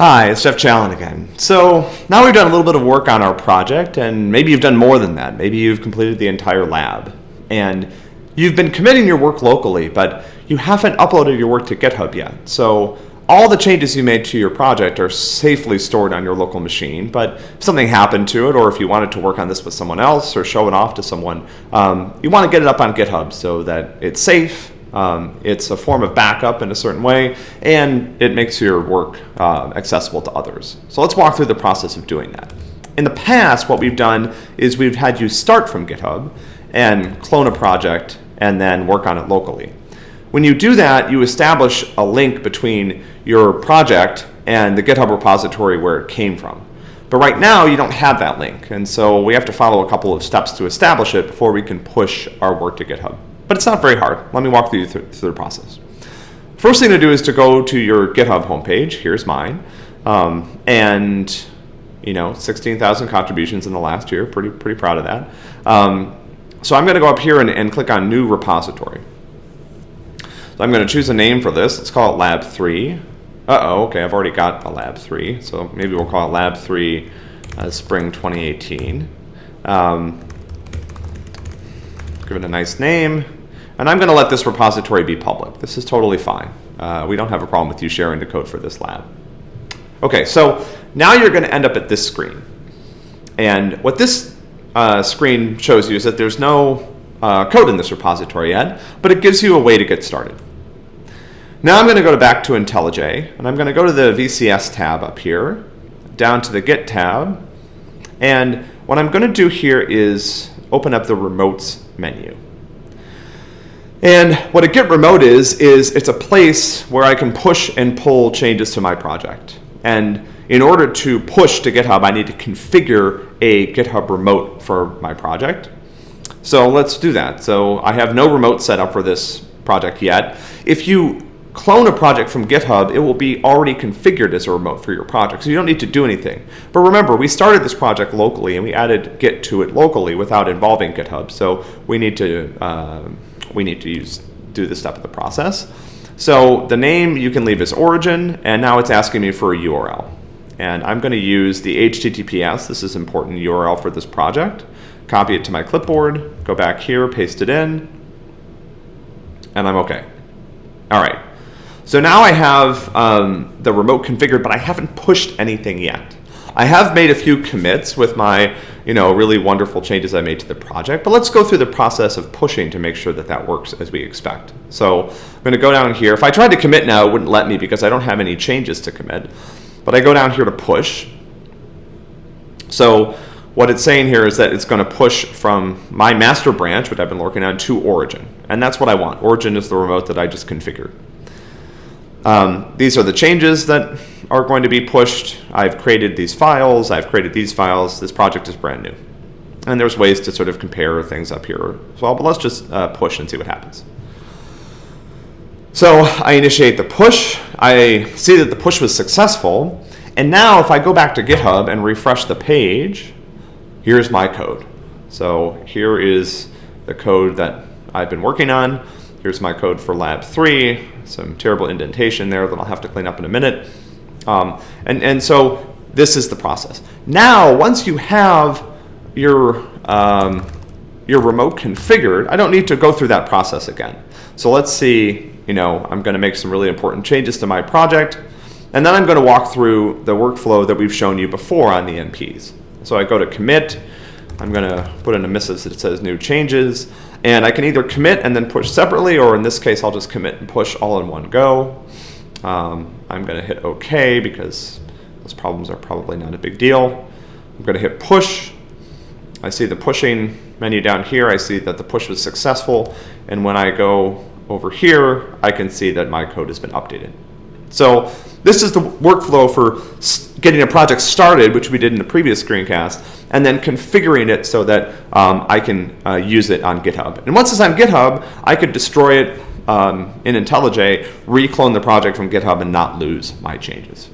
Hi, it's Jeff Challen again. So now we've done a little bit of work on our project, and maybe you've done more than that. Maybe you've completed the entire lab, and you've been committing your work locally, but you haven't uploaded your work to GitHub yet. So all the changes you made to your project are safely stored on your local machine, but if something happened to it, or if you wanted to work on this with someone else or show it off to someone, um, you want to get it up on GitHub so that it's safe, um, it's a form of backup in a certain way, and it makes your work uh, accessible to others. So let's walk through the process of doing that. In the past, what we've done is we've had you start from GitHub and clone a project and then work on it locally. When you do that, you establish a link between your project and the GitHub repository where it came from. But right now, you don't have that link, and so we have to follow a couple of steps to establish it before we can push our work to GitHub. But it's not very hard. Let me walk you through, through the process. First thing to do is to go to your GitHub homepage. Here's mine. Um, and, you know, 16,000 contributions in the last year. Pretty, pretty proud of that. Um, so I'm going to go up here and, and click on New Repository. So I'm going to choose a name for this. Let's call it Lab 3. Uh-oh, okay, I've already got a Lab 3. So maybe we'll call it Lab 3 uh, Spring 2018. Um, give it a nice name. And I'm going to let this repository be public. This is totally fine. Uh, we don't have a problem with you sharing the code for this lab. Okay, so now you're going to end up at this screen. And what this uh, screen shows you is that there's no uh, code in this repository yet, but it gives you a way to get started. Now I'm going to go back to IntelliJ, and I'm going to go to the VCS tab up here, down to the Git tab, and what I'm going to do here is open up the Remotes menu. And what a Git remote is, is it's a place where I can push and pull changes to my project. And in order to push to GitHub, I need to configure a GitHub remote for my project. So let's do that. So I have no remote set up for this project yet. If you clone a project from GitHub, it will be already configured as a remote for your project. So you don't need to do anything. But remember, we started this project locally and we added Git to it locally without involving GitHub. So we need to, uh, we need to use, do this step of the process. So the name you can leave as origin, and now it's asking me for a URL. And I'm going to use the HTTPS, this is important URL for this project, copy it to my clipboard, go back here, paste it in, and I'm okay. All right, so now I have um, the remote configured, but I haven't pushed anything yet. I have made a few commits with my, you know, really wonderful changes I made to the project, but let's go through the process of pushing to make sure that that works as we expect. So I'm going to go down here. If I tried to commit now, it wouldn't let me because I don't have any changes to commit. But I go down here to push. So what it's saying here is that it's going to push from my master branch, which I've been working on, to origin. And that's what I want. Origin is the remote that I just configured. Um, these are the changes that are going to be pushed. I've created these files, I've created these files, this project is brand new. And there's ways to sort of compare things up here as well, but let's just uh, push and see what happens. So I initiate the push, I see that the push was successful, and now if I go back to GitHub and refresh the page, here's my code. So here is the code that I've been working on. Here's my code for lab three, some terrible indentation there that I'll have to clean up in a minute. Um, and, and so this is the process. Now, once you have your, um, your remote configured, I don't need to go through that process again. So let's see, you know, I'm going to make some really important changes to my project. And then I'm going to walk through the workflow that we've shown you before on the MPs. So I go to commit. I'm going to put in a message that says new changes. And I can either commit and then push separately, or in this case, I'll just commit and push all in one go. Um, I'm going to hit OK because those problems are probably not a big deal. I'm going to hit push. I see the pushing menu down here. I see that the push was successful. And when I go over here, I can see that my code has been updated. So this is the workflow for getting a project started, which we did in the previous screencast, and then configuring it so that um, I can uh, use it on GitHub. And once it's on GitHub, I could destroy it um, in IntelliJ, reclone the project from GitHub, and not lose my changes.